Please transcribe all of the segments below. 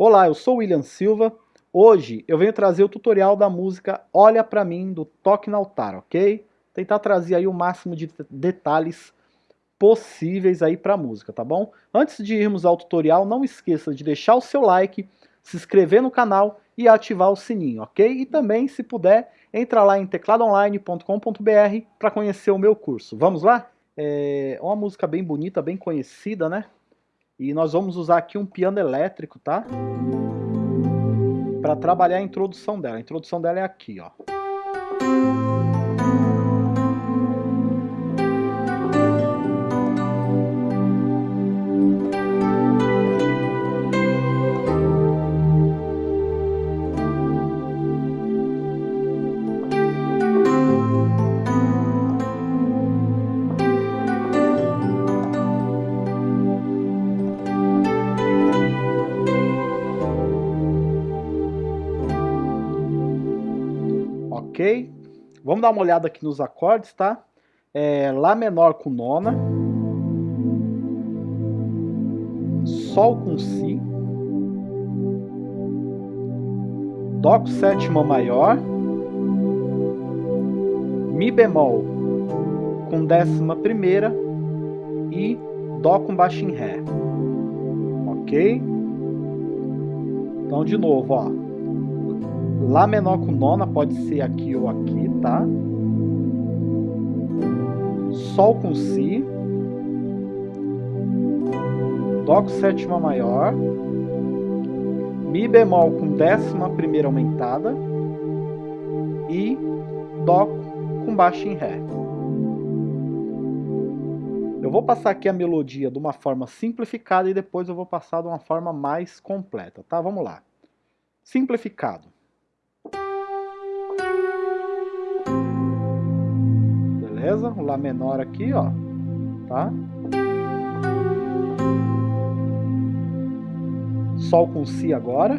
Olá, eu sou o William Silva. Hoje eu venho trazer o tutorial da música Olha Pra Mim, do Toque no Altar, ok? Tentar trazer aí o máximo de detalhes possíveis aí pra música, tá bom? Antes de irmos ao tutorial, não esqueça de deixar o seu like, se inscrever no canal e ativar o sininho, ok? E também, se puder, entra lá em tecladoonline.com.br para conhecer o meu curso. Vamos lá? É uma música bem bonita, bem conhecida, né? E nós vamos usar aqui um piano elétrico, tá? Para trabalhar a introdução dela. A introdução dela é aqui, ó. Ok? Vamos dar uma olhada aqui nos acordes, tá? É, Lá menor com nona, Sol com Si, Dó com sétima maior, Mi bemol com décima primeira e Dó com baixo em Ré, ok? Então de novo, ó. Lá menor com nona pode ser aqui ou aqui, tá? Sol com Si. Dó com sétima maior. Mi bemol com décima primeira aumentada. E Dó com baixo em Ré. Eu vou passar aqui a melodia de uma forma simplificada e depois eu vou passar de uma forma mais completa, tá? Vamos lá. Simplificado. O Lá menor aqui, ó, tá? Sol com Si agora.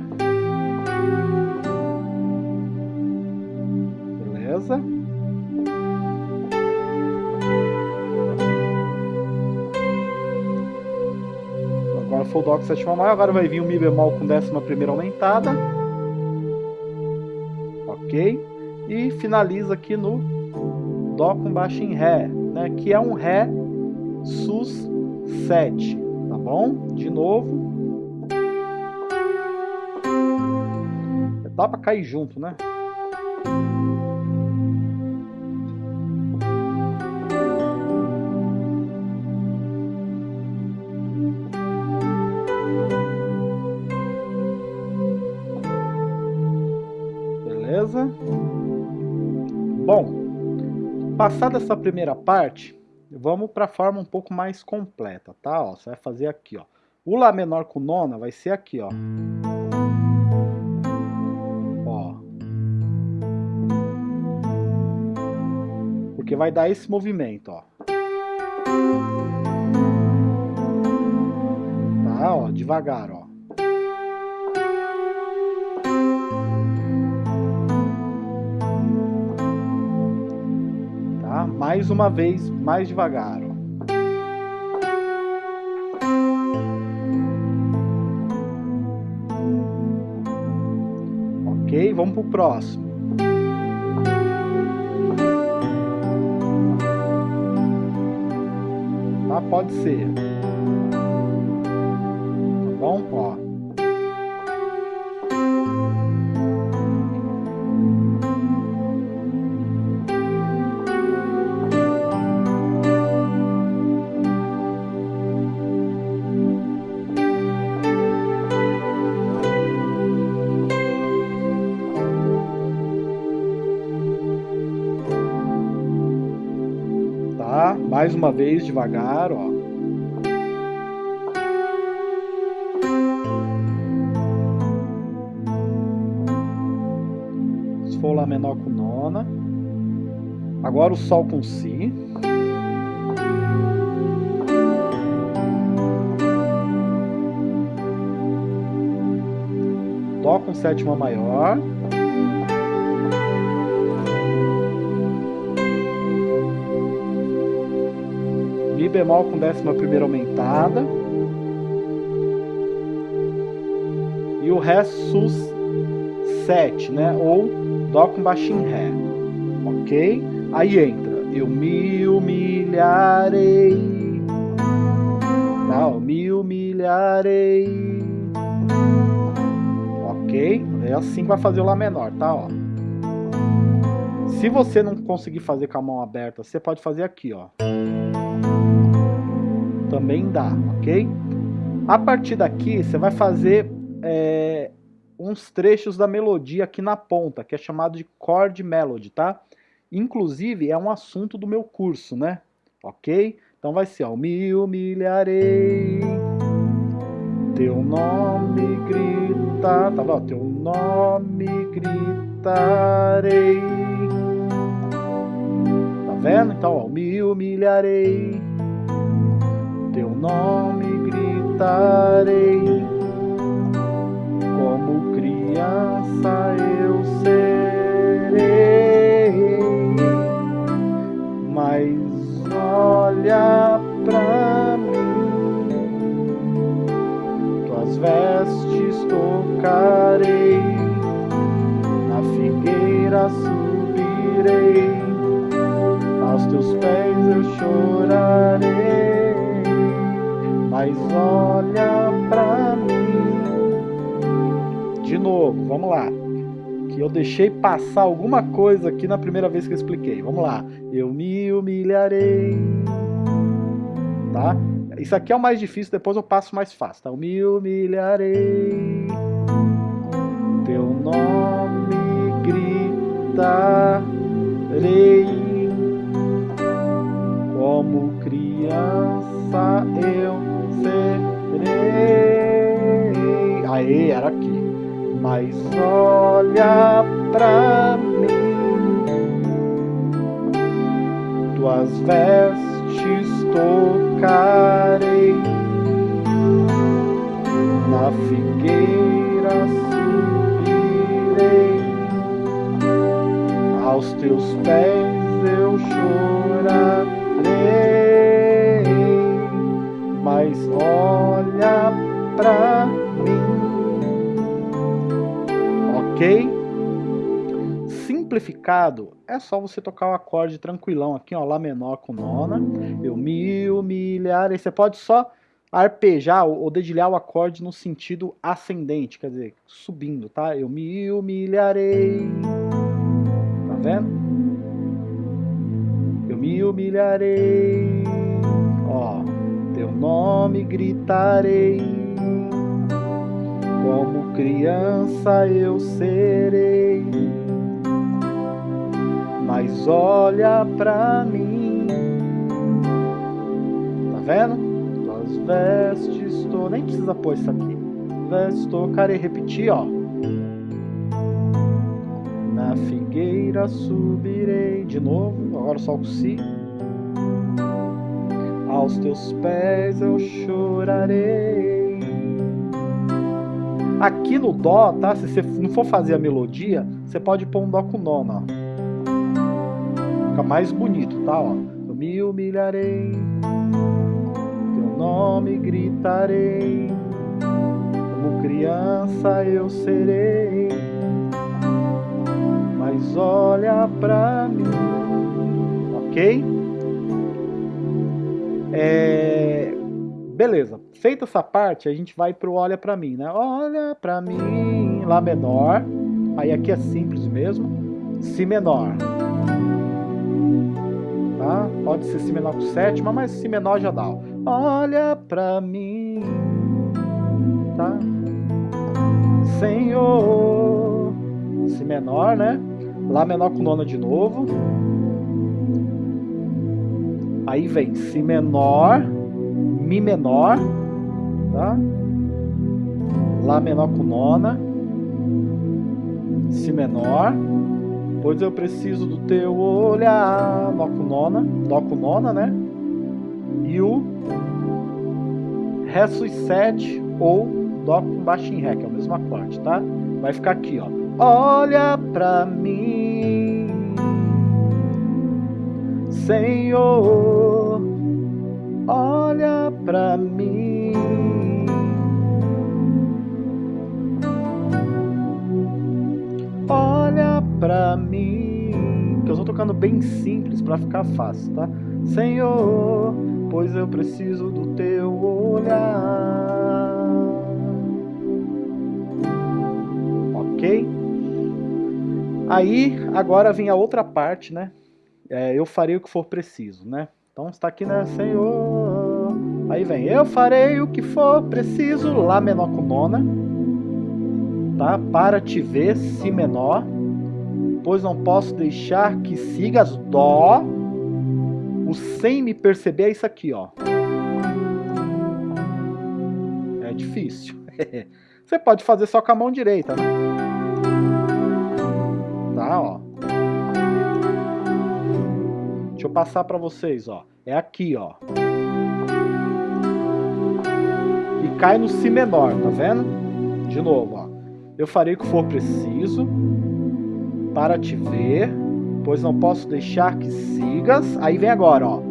Beleza? Agora foi o Dó com sétima maior, agora vai vir o Mi bemol com décima primeira aumentada. Ok? E finaliza aqui no Dó com baixo em Ré, né, que é um Ré sus 7, tá bom? De novo. Dá para cair junto, né? Passada essa primeira parte, vamos para a forma um pouco mais completa, tá? Ó, você vai fazer aqui, ó. O Lá menor com nona vai ser aqui, ó. Ó. Porque vai dar esse movimento, ó. Tá, ó, devagar, ó. Mais uma vez, mais devagar. Ok, vamos pro próximo. Tá, pode ser. Mais uma vez, devagar, ó. Se for Lá menor com nona. Agora o Sol com Si. Dó com sétima maior. Bemol com décima primeira aumentada. e o Ré sus 7, né? Ou Dó com baixo em Ré, ok? Aí entra, eu me humilharei, tá? Eu me humilharei, ok? É assim que vai fazer o Lá menor, tá? Ó. Se você não conseguir fazer com a mão aberta, você pode fazer aqui, ó. Também dá, ok? A partir daqui, você vai fazer é, uns trechos da melodia aqui na ponta, que é chamado de chord melody, tá? Inclusive, é um assunto do meu curso, né? Ok? Então vai ser, ó, me humilharei, teu nome grita, tá bom? Teu nome gritarei. Tá vendo? Então, ó, me humilharei, teu nome gritarei. Como criança eu serei, mas olha pra mim, tuas vestes tocarei, na figueira subirei, aos teus pés eu chorarei, mas olha pra mim de novo, vamos lá. Que eu deixei passar alguma coisa aqui na primeira vez que eu expliquei. Vamos lá. Eu me humilharei. Tá? Isso aqui é o mais difícil, depois eu passo mais fácil. Tá? Eu me humilharei. Teu nome gritarei. Como criança eu serei. Aê, era aqui mas olha pra mim. Tuas vestes tocarei, na figueira subirei, aos teus pés eu chorarei, olha pra mim ok? Simplificado é só você tocar o acorde tranquilão aqui, ó, Lá menor com nona. Eu me humilhar. Aí você pode só arpejar ou dedilhar o acorde no sentido ascendente, quer dizer, subindo, tá? Eu me humilharei. Tá vendo? Eu me humilharei. Ó, teu nome gritarei como criança eu serei. Mas olha pra mim, tá vendo? Tuas vestes, tô... nem precisa pôr isso aqui. Vestes, tocarei, repetir, ó. Na figueira subirei, de novo, agora só o si. Aos teus pés eu chorarei. Aqui no Dó, tá? Se você não for fazer a melodia, você pode pôr um Dó com nona, ó. Fica mais bonito, tá? Ó. Eu me humilharei, teu nome gritarei, como criança eu serei, mas olha pra mim, ok? É... Beleza, feita essa parte, a gente vai pro olha pra mim, né? Olha pra mim, Lá menor. Aí aqui é simples mesmo. Si menor. Tá? Pode ser Si menor com sétima, mas Si menor já dá. Olha pra mim. Tá? Senhor. Si menor, né? Lá menor com nona de novo. Aí vem Si menor Mi menor, tá? Lá menor com nona, Si menor, pois eu preciso do teu olhar, Dó com nona, Dó com nona, né? E o Ré sus 7 ou Dó com baixo em Ré, que é o mesmo acorde, tá? Vai ficar aqui, ó. Olha pra mim, Senhor, olha para mim. Olha para mim. Que eu estou tocando bem simples para ficar fácil, tá? Senhor, pois eu preciso do teu olhar. Ok? Aí, agora vem a outra parte, né? É, eu farei o que for preciso, né? Então está aqui, né? Senhor. Aí vem, eu farei o que for preciso, Lá menor com nona. Tá? Para te ver, Si menor. Pois não posso deixar que sigas Dó. O sem me perceber é isso aqui, ó. É difícil. Você pode fazer só com a mão direita, né? Deixa eu passar para vocês, ó. É aqui, ó. E cai no Si menor, tá vendo? De novo, ó. Eu farei o que for preciso para te ver, pois não posso deixar que sigas. Aí vem agora, ó.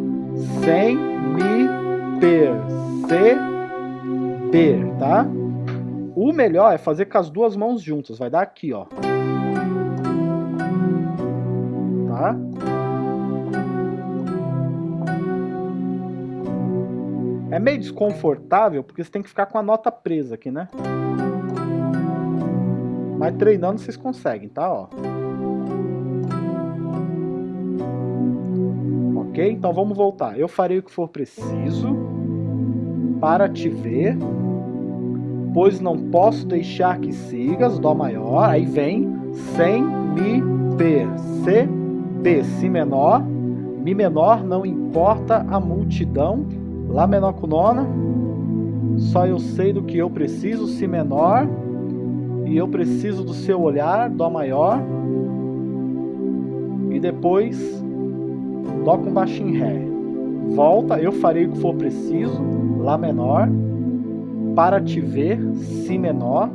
Sem me perceber, tá? O melhor é fazer com as duas mãos juntas. Vai dar aqui, ó. Tá? É meio desconfortável porque você tem que ficar com a nota presa aqui, né? Mas treinando vocês conseguem, tá? Ó. Ok? Então vamos voltar. Eu farei o que for preciso para te ver, pois não posso deixar que sigas, Dó maior, aí vem, sem me perceber, Si menor, Mi menor, não importa a multidão, Lá menor com nona. Só eu sei do que eu preciso, Si menor. E eu preciso do seu olhar, Dó maior. E depois, Dó com baixo em Ré. Volta, eu farei o que for preciso, Lá menor. Para te ver, Si menor.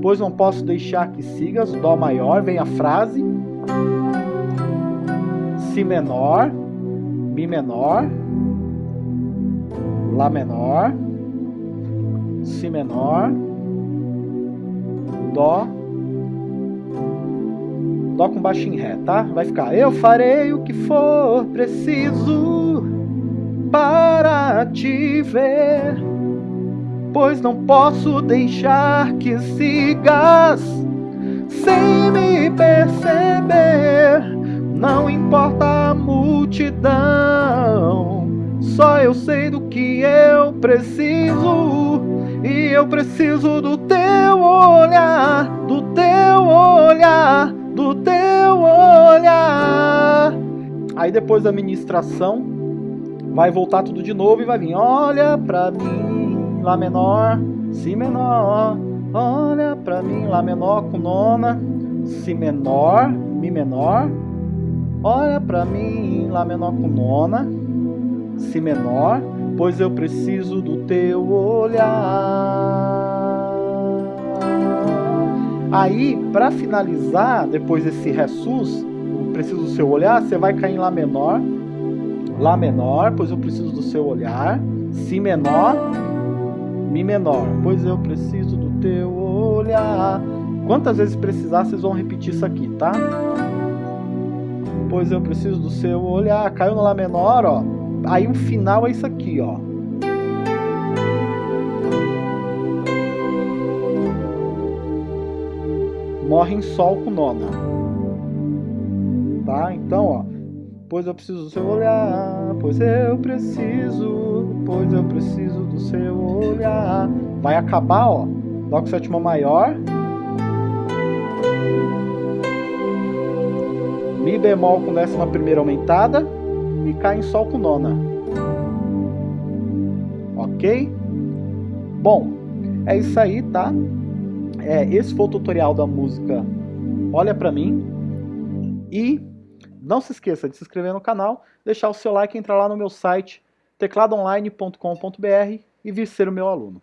Pois não posso deixar que sigas, Dó maior. Vem a frase. Si menor, Mi menor. Lá menor, Si menor, Dó, Dó com baixo em Ré, tá? Vai ficar Eu farei o que for preciso para te ver, pois não posso deixar que sigas sem me perceber. Não importa a multidão só eu sei do que eu preciso. E eu preciso do teu olhar Do teu olhar Do teu olhar. Aí depois da ministração Vai voltar tudo de novo e vai vir Olha pra mim Lá menor, Si menor Olha pra mim Lá menor com nona Si menor, Mi menor Olha pra mim Lá menor com nona Si menor, pois eu preciso do teu olhar. Aí, para finalizar, depois desse Ré sus, preciso do seu olhar, você vai cair em Lá menor, Lá menor, pois eu preciso do seu olhar, Si menor, Mi menor, pois eu preciso do teu olhar. Quantas vezes precisar, vocês vão repetir isso aqui, tá? Pois eu preciso do seu olhar. Caiu no Lá menor, ó Aí o final é isso aqui, ó. Morre em sol com nona. Tá? Então, ó. Pois eu preciso do seu olhar, pois eu preciso, pois eu preciso do seu olhar. Vai acabar, ó. Dó com sétima maior. Mi bemol com décima primeira aumentada e cai em Sol com nona. Ok? Bom, é isso aí, tá? É, esse foi o tutorial da música Olha Pra Mim. E não se esqueça de se inscrever no canal, deixar o seu like e entrar lá no meu site tecladoonline.com.br e vir ser o meu aluno.